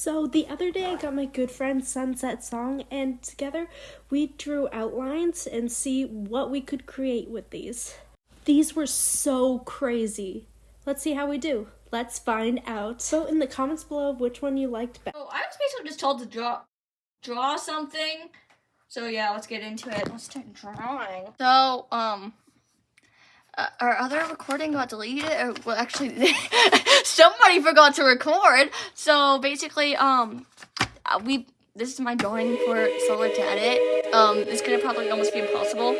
So the other day I got my good friend Sunset Song and together we drew outlines and see what we could create with these. These were so crazy. Let's see how we do. Let's find out. So in the comments below which one you liked best. Oh, I was basically just told to draw draw something. So yeah, let's get into it. Let's start drawing. So um uh, our other recording got deleted or well actually somebody forgot to record. So basically um uh, we this is my drawing for Solar to edit. Um it's gonna probably almost be impossible.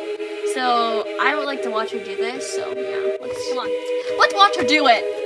So I would like to watch her do this. So yeah, let's come on. Let's watch her do it.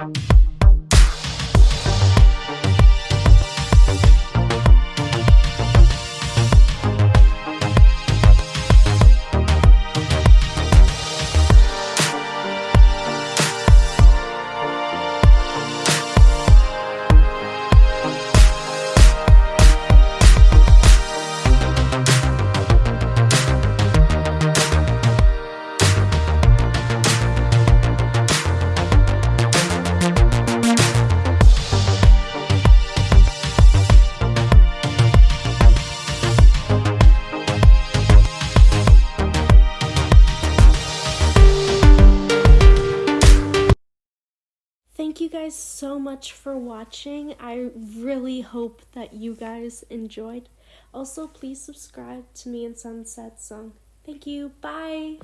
Bye. You guys so much for watching. I really hope that you guys enjoyed. Also, please subscribe to me and Sunset Song. Thank you. Bye.